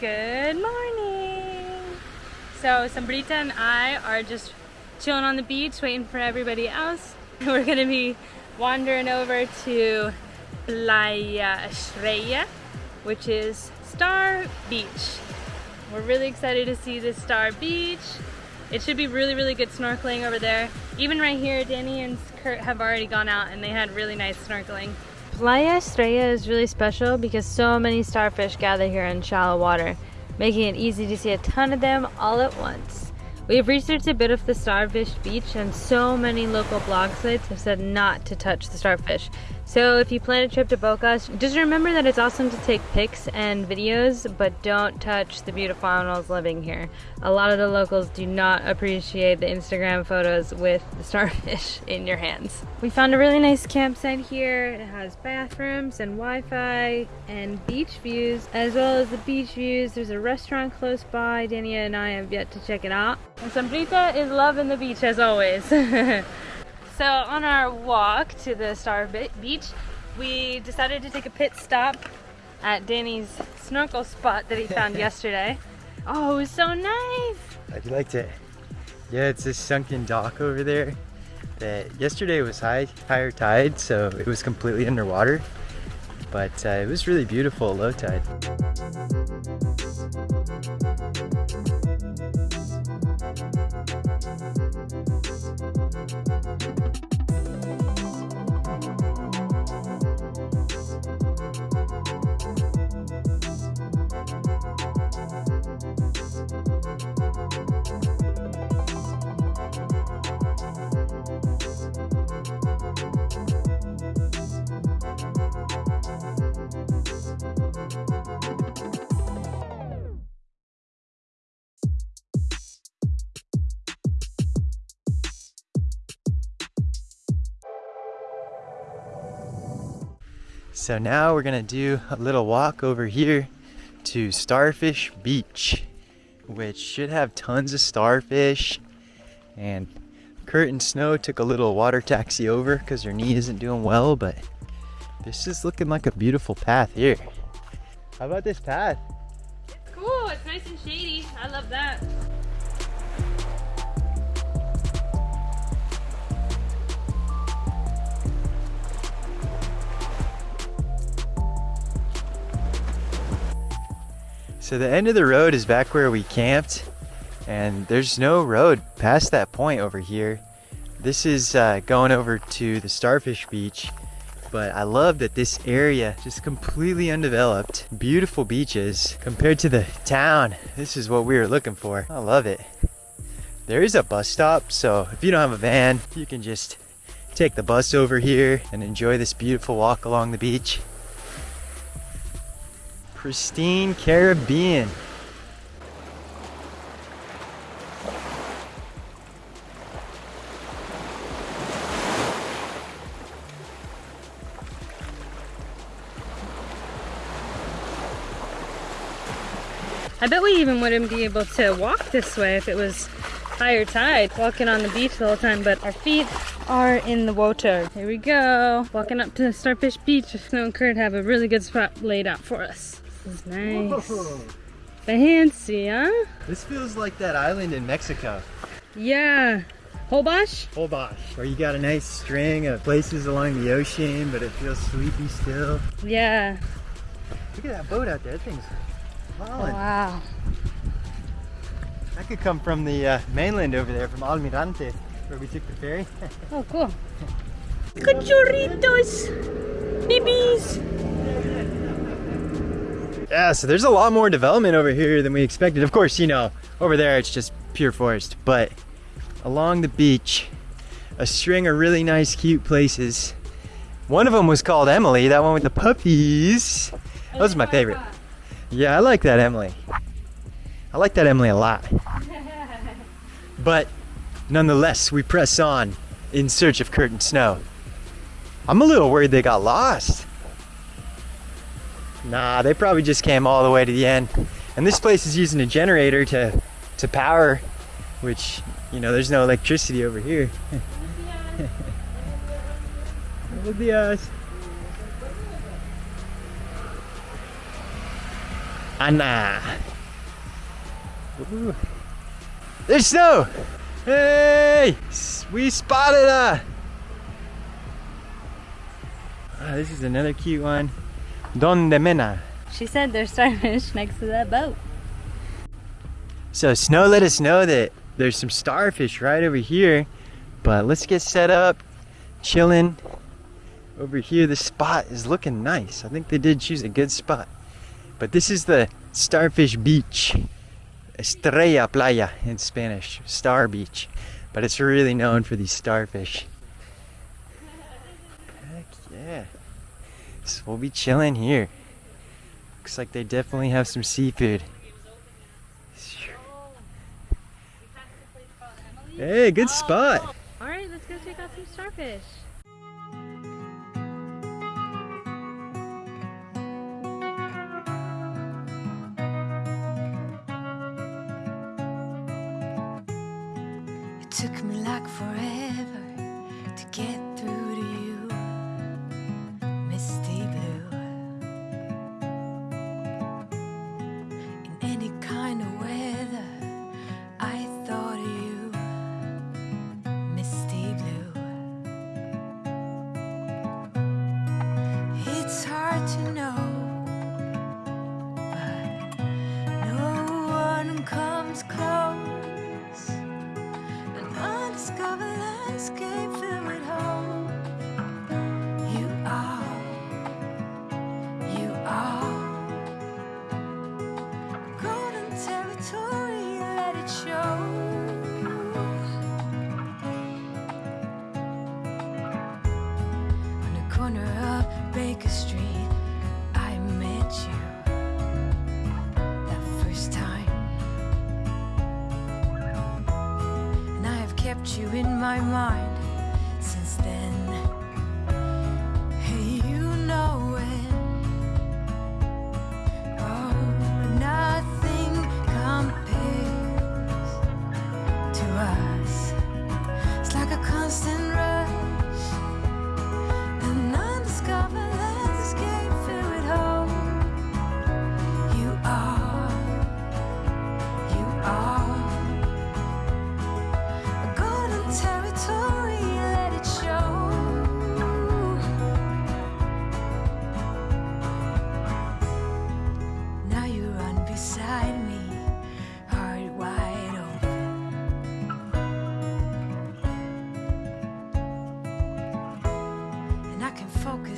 Good morning. So Sambrita and I are just chilling on the beach waiting for everybody else. We're gonna be wandering over to Playa Estrella, which is Star Beach. We're really excited to see this Star Beach. It should be really, really good snorkeling over there. Even right here, Danny and Kurt have already gone out and they had really nice snorkeling. Playa Estrella is really special because so many starfish gather here in shallow water, making it easy to see a ton of them all at once. We have researched a bit of the starfish beach and so many local blog sites have said not to touch the starfish. So if you plan a trip to Bocas, just remember that it's awesome to take pics and videos, but don't touch the beautiful animals living here. A lot of the locals do not appreciate the Instagram photos with the starfish in your hands. We found a really nice campsite here. It has bathrooms and Wi-Fi and beach views, as well as the beach views. There's a restaurant close by. Dania and I have yet to check it out. And Sambrita is loving the beach as always. So on our walk to the Star Beach, we decided to take a pit stop at Danny's snorkel spot that he found yesterday. Oh, it was so nice. I liked it. Yeah, it's this sunken dock over there that yesterday was high, higher tide, so it was completely underwater. But uh, it was really beautiful low tide. So now we're gonna do a little walk over here to Starfish Beach, which should have tons of starfish. And Kurt and Snow took a little water taxi over because their knee isn't doing well, but this is looking like a beautiful path here. How about this path? It's cool, it's nice and shady. I love that. So the end of the road is back where we camped and there's no road past that point over here. This is uh, going over to the Starfish Beach, but I love that this area just completely undeveloped. Beautiful beaches compared to the town. This is what we were looking for. I love it. There is a bus stop, so if you don't have a van, you can just take the bus over here and enjoy this beautiful walk along the beach. Pristine Caribbean. I bet we even wouldn't be able to walk this way if it was higher tide, walking on the beach the whole time, but our feet are in the water. Here we go, walking up to Starfish Beach. Snow and Kurt have a really good spot laid out for us. This is nice. Whoa. Fancy, huh? This feels like that island in Mexico. Yeah. Holbox? Holbox, where you got a nice string of places along the ocean, but it feels sleepy still. Yeah. Look at that boat out there. That thing's Holland. Wow. That could come from the uh, mainland over there, from Almirante, where we took the ferry. oh, cool. Cachorritos! Babies! Yeah, so there's a lot more development over here than we expected. Of course, you know, over there it's just pure forest, but along the beach, a string of really nice, cute places. One of them was called Emily, that one with the puppies. Oh, that was my favorite. Yeah, I like that Emily. I like that Emily a lot. But nonetheless, we press on in search of Kurt and Snow. I'm a little worried they got lost. Nah, they probably just came all the way to the end. And this place is using a generator to, to power, which, you know, there's no electricity over here. Buenos días. Anna. Ooh. There's snow! Hey! We spotted a! Ah, this is another cute one. Donde Mena. She said there's starfish next to that boat. So Snow let us know that there's some starfish right over here. But let's get set up, chilling. Over here, the spot is looking nice. I think they did choose a good spot. But this is the Starfish Beach. Estrella Playa in Spanish, Star Beach. But it's really known for these starfish. Heck yeah. So we'll be chilling here. Looks like they definitely have some seafood. Hey, good spot. All right, let's go check out some starfish. It took me like forever to get you in my mind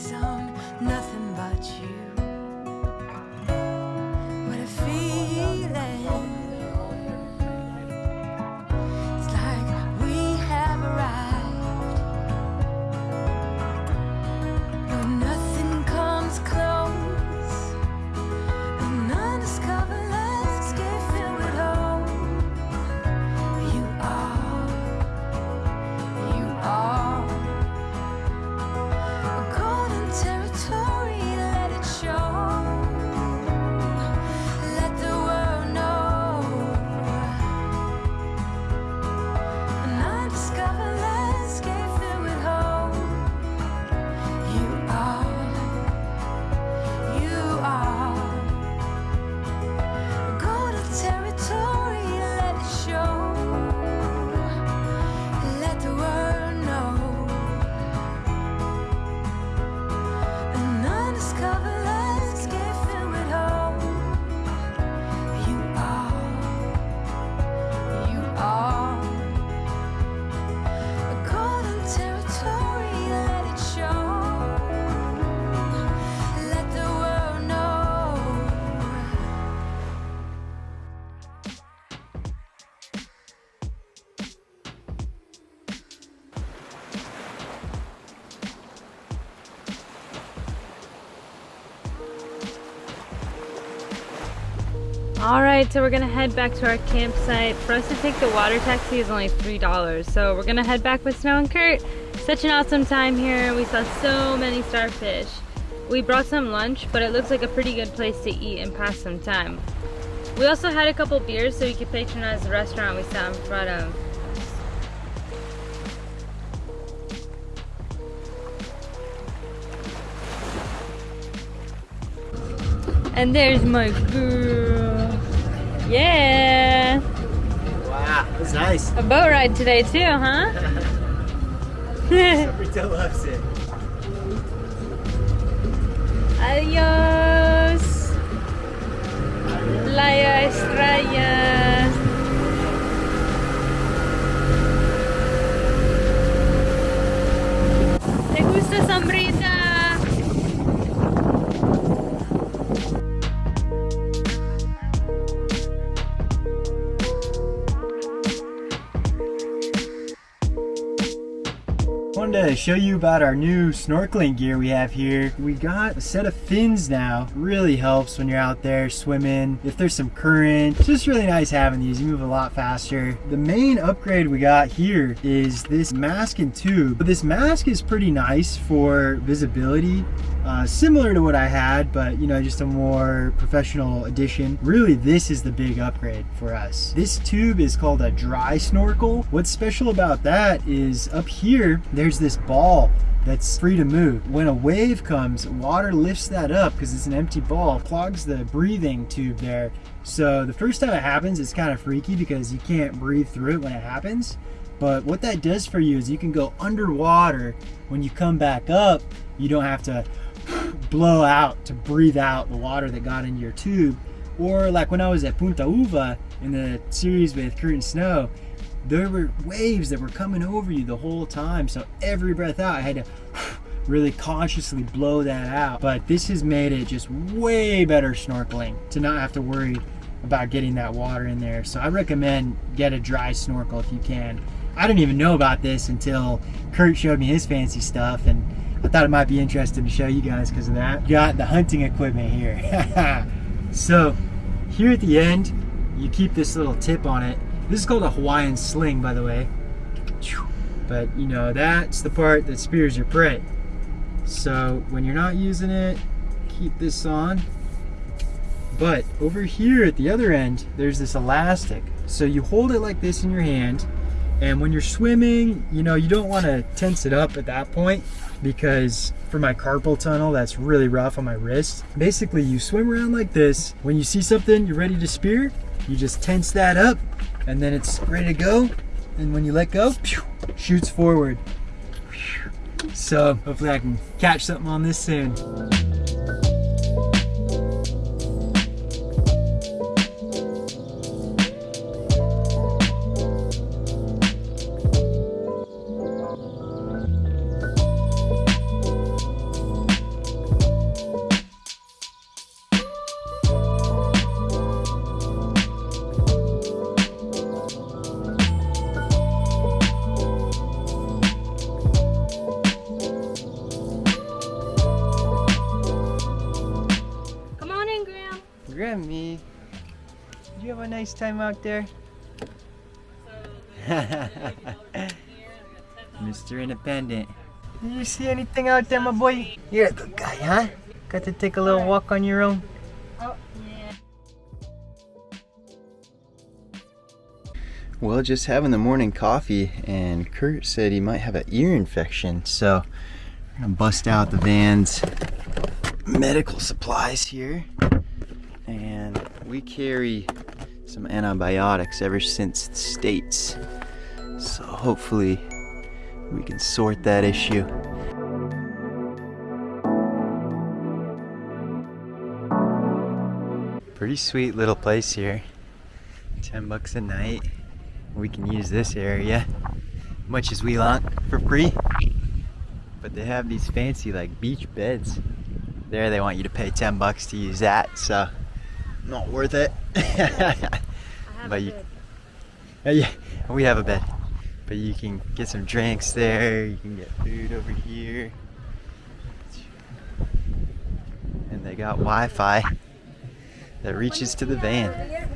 can All right, so we're gonna head back to our campsite. For us to take the water taxi is only $3. So we're gonna head back with Snow and Kurt. Such an awesome time here. We saw so many starfish. We brought some lunch, but it looks like a pretty good place to eat and pass some time. We also had a couple beers so we could patronize the restaurant we sat in front of. And there's my girl. Yeah. Wow, that's nice. A boat ride today too, huh? Sabrita loves it. Adios. Playa Estrella. Show you about our new snorkeling gear we have here. We got a set of fins now. Really helps when you're out there swimming. If there's some current, it's just really nice having these. You move a lot faster. The main upgrade we got here is this mask and tube. But this mask is pretty nice for visibility. Uh, similar to what I had, but you know, just a more professional edition. Really, this is the big upgrade for us. This tube is called a dry snorkel. What's special about that is up here, there's this ball that's free to move. When a wave comes, water lifts that up because it's an empty ball, clogs the breathing tube there. So the first time it happens, it's kind of freaky because you can't breathe through it when it happens. But what that does for you is you can go underwater. When you come back up, you don't have to blow out to breathe out the water that got into your tube. Or like when I was at Punta Uva in the series with Kurt and Snow, there were waves that were coming over you the whole time. So every breath out, I had to really consciously blow that out. But this has made it just way better snorkeling to not have to worry about getting that water in there. So I recommend get a dry snorkel if you can. I didn't even know about this until Kurt showed me his fancy stuff and I thought it might be interesting to show you guys because of that. Got the hunting equipment here. so here at the end, you keep this little tip on it. This is called a Hawaiian sling, by the way. But you know, that's the part that spears your prey. So when you're not using it, keep this on. But over here at the other end, there's this elastic. So you hold it like this in your hand, and when you're swimming, you know, you don't want to tense it up at that point because for my carpal tunnel, that's really rough on my wrist. Basically, you swim around like this. When you see something you're ready to spear, you just tense that up and then it's ready to go. And when you let go, pew, shoots forward. So hopefully I can catch something on this soon. Time out there? Mr. Independent. Did you see anything out there, my boy? You're a good guy, huh? Got to take a little walk on your own? Oh, yeah. Well, just having the morning coffee, and Kurt said he might have an ear infection, so we're gonna bust out the van's medical supplies here. And we carry some antibiotics ever since the States, so hopefully we can sort that issue. Pretty sweet little place here. 10 bucks a night. We can use this area much as we want for free. But they have these fancy like beach beds. There they want you to pay 10 bucks to use that, so not worth it. But you-. Uh, yeah, we have a bed. But you can get some drinks there, you can get food over here. And they got Wi-Fi that reaches to the van.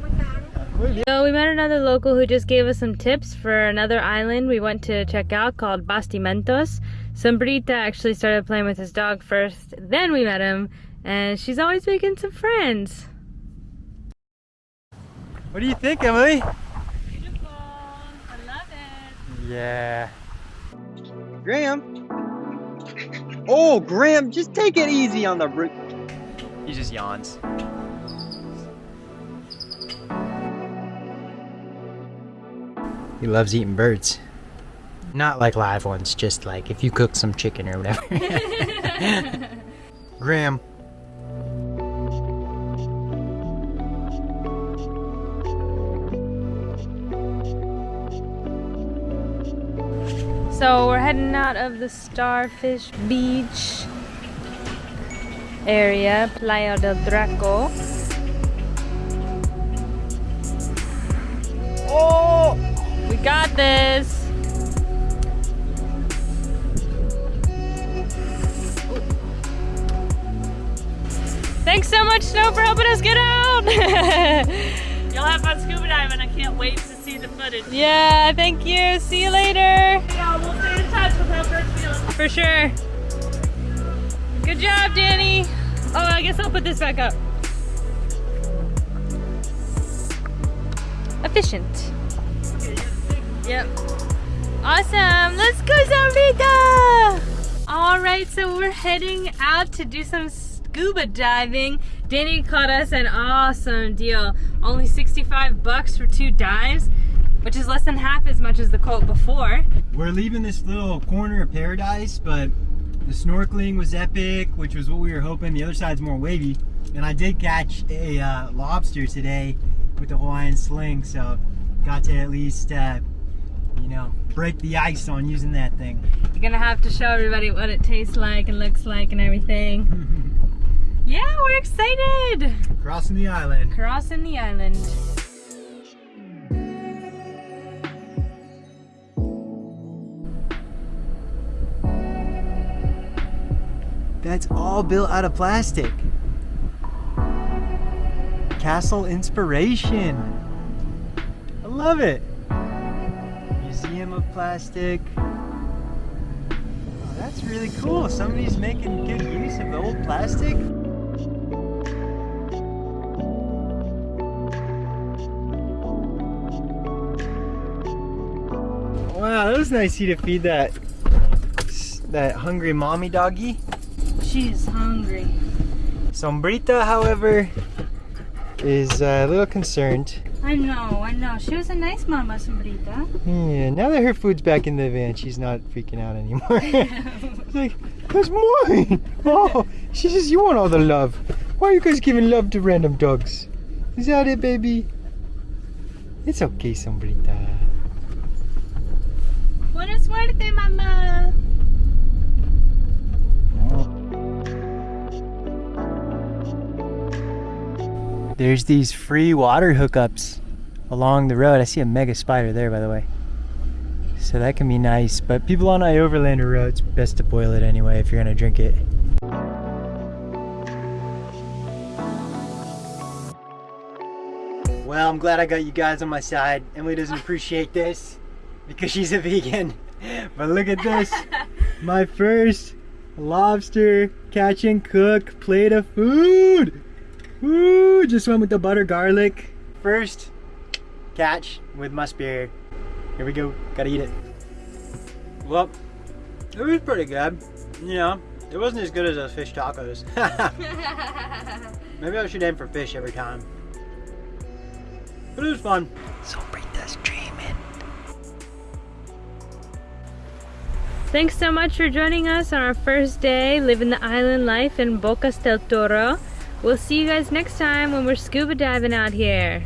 So we met another local who just gave us some tips for another island we went to check out called Bastimentos. Sombrita actually started playing with his dog first, then we met him, and she's always making some friends. What do you think, Emily? Beautiful. I love it. Yeah. Graham. Oh, Graham, just take it easy on the root. He just yawns. He loves eating birds. Not like live ones, just like if you cook some chicken or whatever. Graham, So we're heading out of the Starfish Beach area, Playa del Drago. Oh, we got this. Thanks so much, Snow, for helping us get out. You'll have fun scuba diving. I can't wait to see the footage. yeah, thank you. See you later. For sure. Good job, Danny. Oh, I guess I'll put this back up. Efficient. Yep. Awesome. Let's go, Zamrita! All right, so we're heading out to do some scuba diving. Danny caught us an awesome deal. Only 65 bucks for two dives, which is less than half as much as the quote before. We're leaving this little corner of paradise, but the snorkeling was epic, which was what we were hoping. The other side's more wavy. And I did catch a uh, lobster today with the Hawaiian sling, so got to at least, uh, you know, break the ice on using that thing. You're gonna have to show everybody what it tastes like and looks like and everything. yeah, we're excited! Crossing the island. Crossing the island. That's all built out of plastic. Castle Inspiration. I love it. Museum of Plastic. Oh, that's really cool. Somebody's making good use of the old plastic. Wow, that was nice of you to feed that that hungry mommy doggy. She's hungry. Sombrita, however, is uh, a little concerned. I know, I know. She was a nice mama, Sombrita. Yeah, now that her food's back in the van, she's not freaking out anymore. She's like, that's mine! Oh, she says, you want all the love. Why are you guys giving love to random dogs? Is that it, baby? It's okay, Sombrita. Buena suerte, mama. There's these free water hookups along the road. I see a mega spider there, by the way. So that can be nice. But people on iOverlander Road, it's best to boil it anyway if you're gonna drink it. Well, I'm glad I got you guys on my side. Emily doesn't appreciate this because she's a vegan. But look at this. My first lobster catch and cook plate of food. Woo! Just went with the butter garlic. First catch with must beer. Here we go. Gotta eat it. Well, it was pretty good. You know, it wasn't as good as those fish tacos. Maybe I should aim for fish every time. But it was fun. So Brita's dreaming. Thanks so much for joining us on our first day living the island life in Bocas del Toro. We'll see you guys next time when we're scuba diving out here.